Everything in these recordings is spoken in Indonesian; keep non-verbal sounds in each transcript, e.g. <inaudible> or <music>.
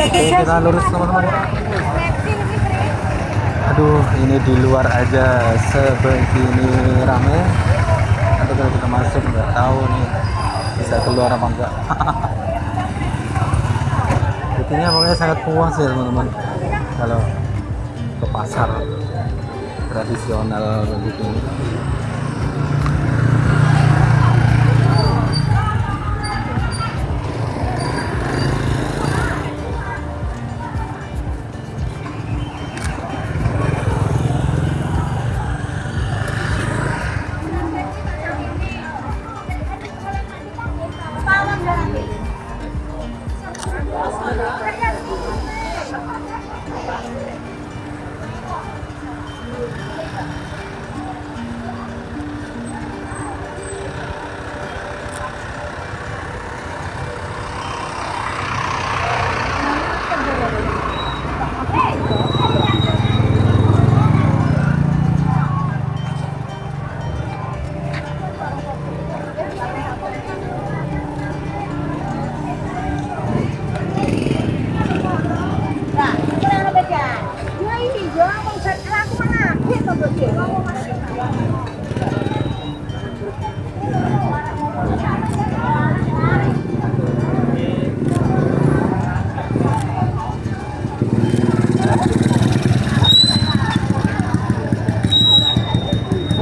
Oke, kita lurus teman-teman. Aduh, ini di luar aja sebegini rame. Nanti kalau kita masuk nggak tahu nih bisa keluar apa enggak. <laughs> Intinya pokoknya sangat puas ya teman-teman. Kalau ke pasar tradisional begitu.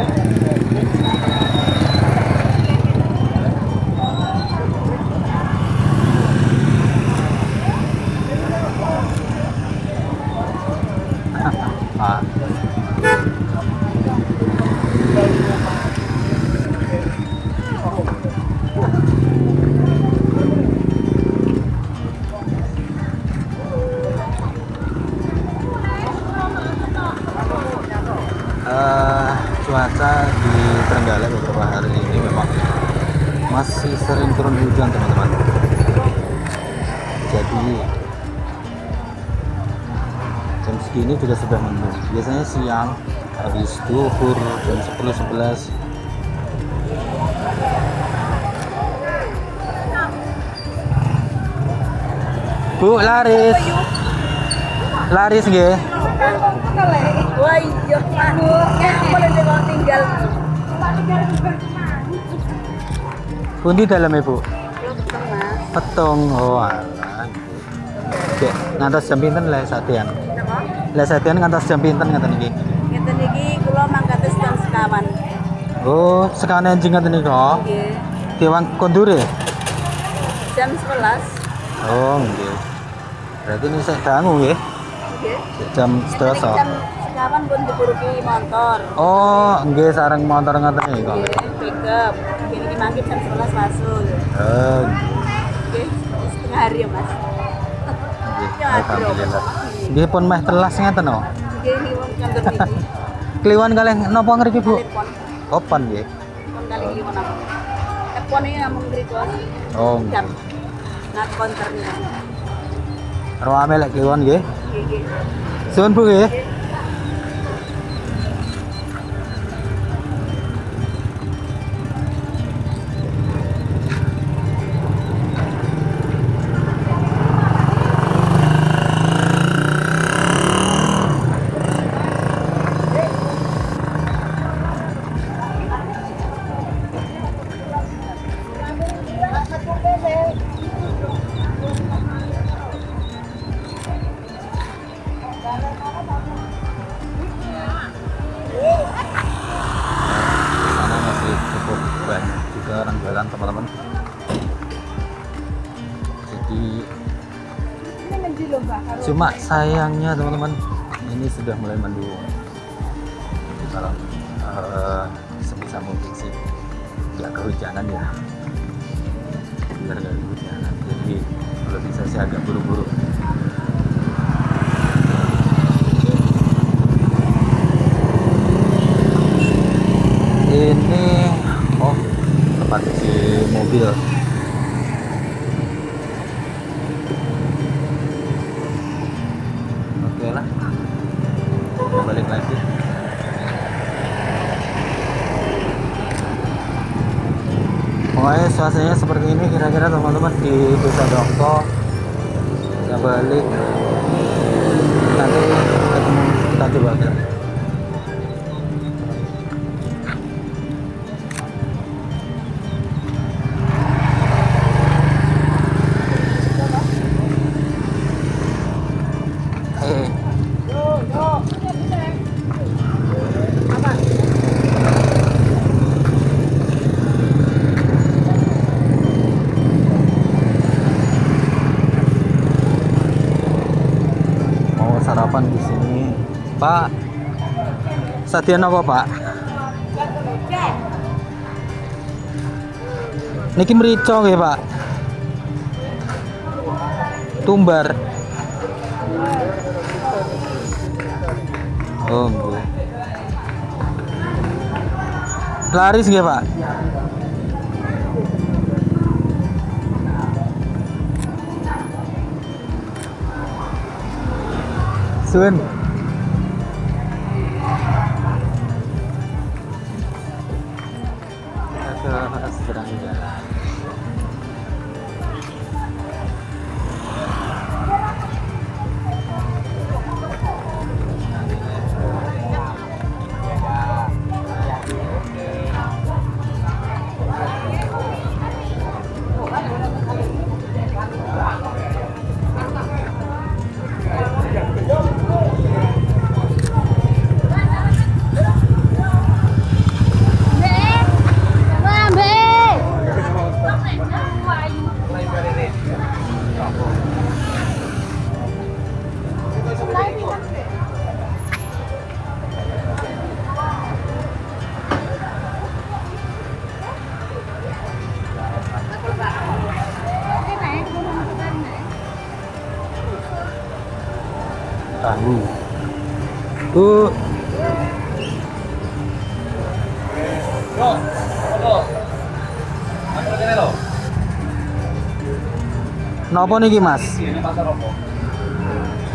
Ah. Masih sering turun hujan teman-teman. Jadi jam segini juga sudah mendung. Biasanya siang habis duhur jam 10 11 Bu laris. Laris nggih. Wah iya, boleh tinggal. Pundi dalam ibu Belum mas. petung oh alah Oke, ngantos jam pinten le satian Napa? le satian ngantos jam pinten ngaten iki Ngeten iki kula mangkat jam sekawan. oh sekarang anjing ngaten iki kok Nggih. Dewan kondure Jam 11. oh nggih berarti ini saya dangu nggih Nggih. jam Ngeten iki sedasa Jam sekawan pun diburuki motor. oh nggih sareng motor ngaten iki kok Nggih, pickup. Mangkit jam 11 masuk. oh Nggih, setengah hari ya mas. nggih Ya, alhamdulillah nggih pun meh telas ngaten oh Nggih, kantor <laughs> iki. Kliwon kalih napa ngriki Bu? Opan nggih. Telepon kali iki? Telepon namung. Oh. Jam. Ngat konternya. Rame lek kliwon nggih. Nggih, nggih. Suwun Bu nggih. Sayangnya teman-teman. Ini sudah mulai mendung. Jadi kalau eh, sebisa mungkin sih nggak kehujanan ya. Biar nggak kehujanan. Jadi kalau bisa sih agak buru-buru. Ini oh tempat cuci mobil teman-teman di desa Dongko. Ya balik. Nanti kita coba sarapan di sini. Pak Sadian apa Pak? Niki merica nggih Pak. Tumbar. Oh Laris nggih Pak Sun Napa niki Mas?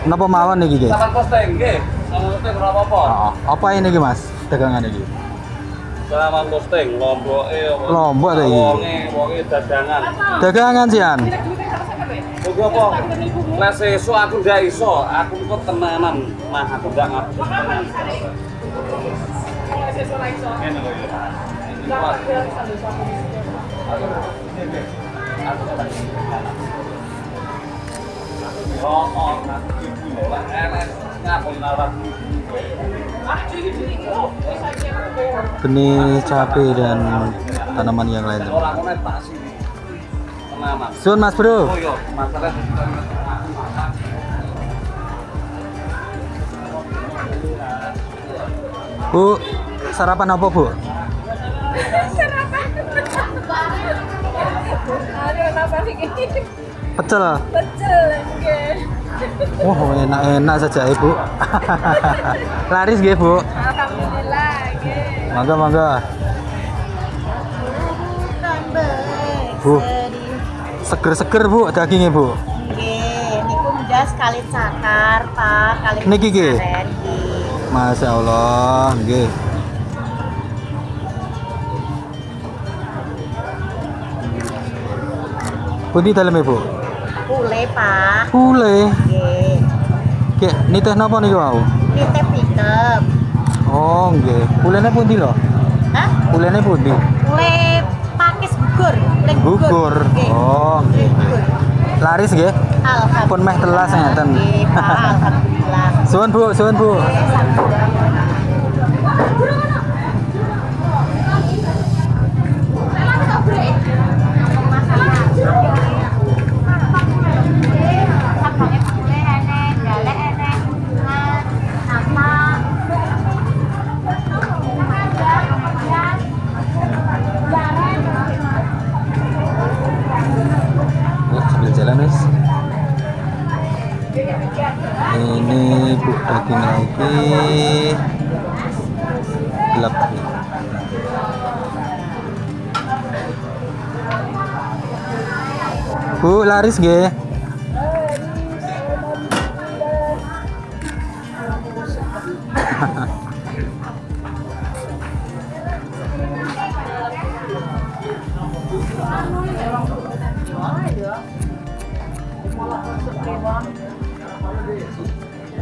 Napa mawon niki Ki? Saman posting nggih. Saman posting ora apa-apa. Oh, apa ini ki Mas? Dagangan iki. Saman posting lomboke apa? Lombok ta iki? Wonge, wonge dagangan. Dagangan sian. Oke apa? Lah sesuk aku ndak iso, aku kok tenanan. Mah aku ndak ngaku tenanan. Ngene lho ya. Ini Pak. Aku ibu ngapun nalar Benih cabai dan tanaman yang lain. teman. Sun Mas Bro. Bu, sarapan apa Bu? Nih? Pecel. Pecel, Wah, enak-enak saja Ibu. <laughs> Laris nggih Bu. Alhamdulillah, nggih. Mangga mangga. Bu. Seger-seger Bu dagingnya Bu. Nggih, niku ndas kali cakar, Pak, kali Niki, nggih. Masya Allah, nggih. Pundi dalem Bu? Pule, Pak. Pule. Nggih. Kek niteh napa niku wau? Nite pikep. Oh, nggih. Pulene pundi lho? Hah? Pulene pundi? Pule pakis gugur, Gugur. Nggih. Oh, nggih. Laris nggih. Alhamdulillah. Pun meh telas ngeten. Nggih, Pak. Alhamdulillah. Suwun Bu, suwun Bu. Oh, Ini bu daging lagi gelap. Bu laris <laughs>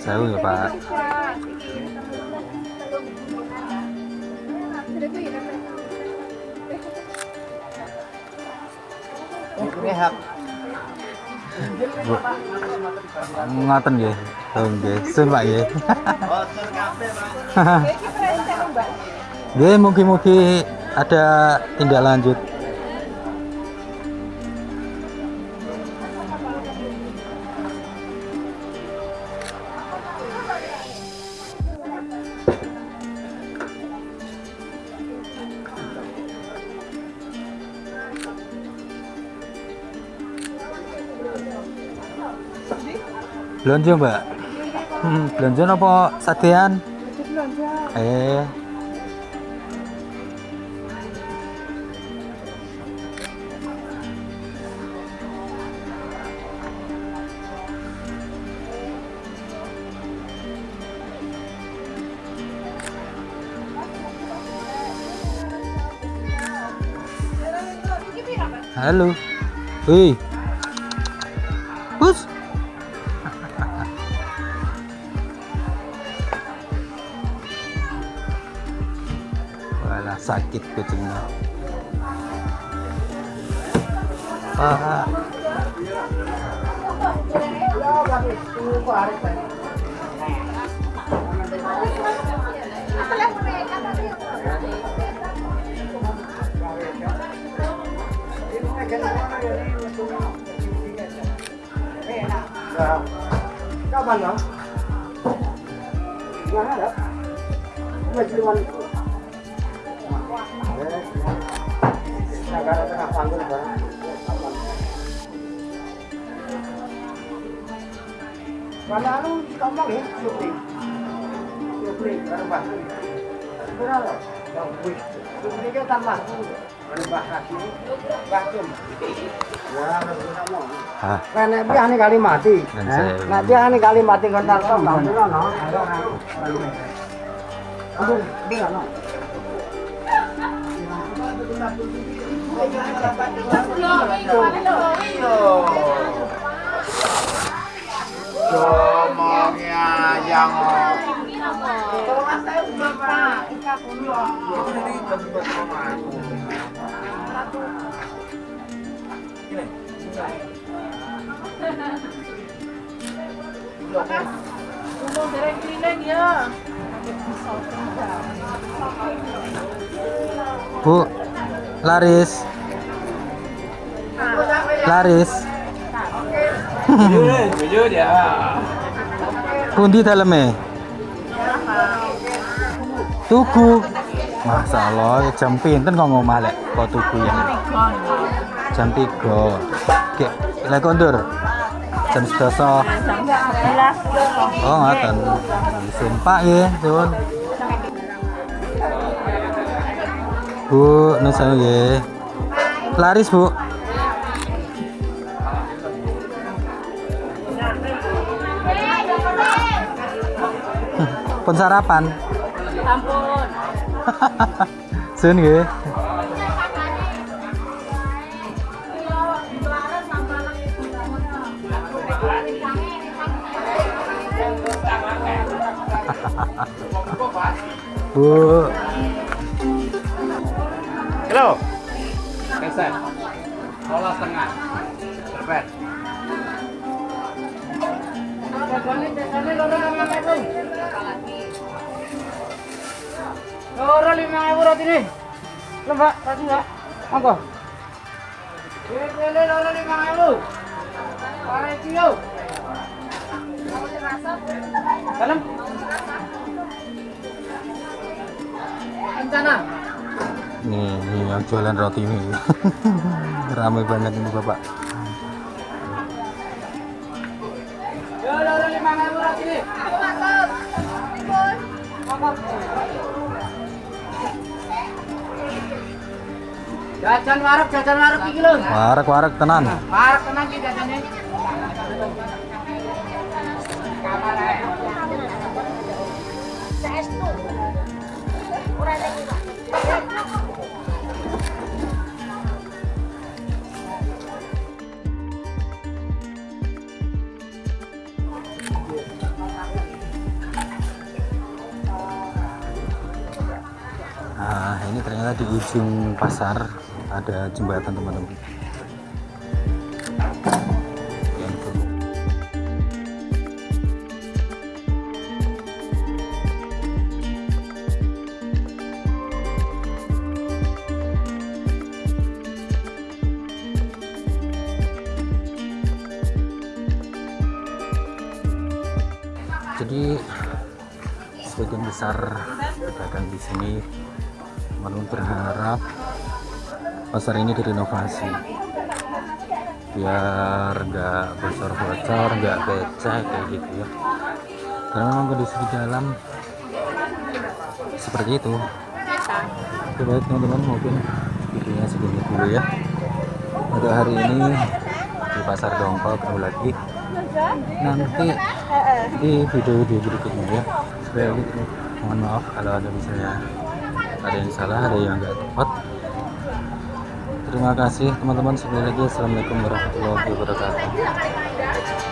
Sewu ya Pak. Ngoten nggih. Oh nggih. Sun Pak nggih. <laughs> Nggih, mugi-mugi ada tindak lanjut. Belanja Mbak. Hmm, belanja apa sadean? Eh. Halo. Hei. Kucingnya. Pak. Kapan ya? Nggak ada. Cuma Mana anu ngomong ya, Supri. Supri, baru bahas. Berapa? Yang wih. Supri kan tambah. Baru bahas ini. Bahas. Ngomong. Ah, Nah, nek biar kali mati. Yang Bu. Laris. Laris. Ya. Pundi daleme? Tugu. Masalah jam pinten kok ngomah lek kok tugu ya. Jam 3. Oke, lek kondur. Jam 11. Oh, ngoten. Pak nggih, nuwun. Bu, nuwun sewu nggih. Laris, Bu. Pun sarapan. Ampun. Sun nggih. Bu, Keset. Bola setengah. Berpet. Loro lima ewu roti nih. Lo mbak, roti mbak. Monggo. Ini loro lima ewu. Pare. Dalam. Rencana. Nih nih yang jualan roti ini <laughs> ramai banget ini bapak Jajan warung, jajan warung iki lho. warak warak tenan Warung tenang iki jajane. Saestu. Ora lagi, ini ternyata di ujung pasar ada jembatan teman-teman. Jadi sebagian besar pedagang di sini Manu berharap pasar ini direnovasi. Biar nggak bocor-bocor nggak becek kayak gitu ya. Karena memang kondisi di dalam seperti itu. Oke baik teman-teman mungkin videonya segini dulu ya. Untuk hari ini di pasar Dongkol ketemu lagi. Nanti di video-video berikutnya ya. Supaya gitu mohon maaf kalau ada misalnya ada yang salah ada yang nggak tepat. Terima kasih teman-teman. Sekali lagi assalamualaikum warahmatullahi wabarakatuh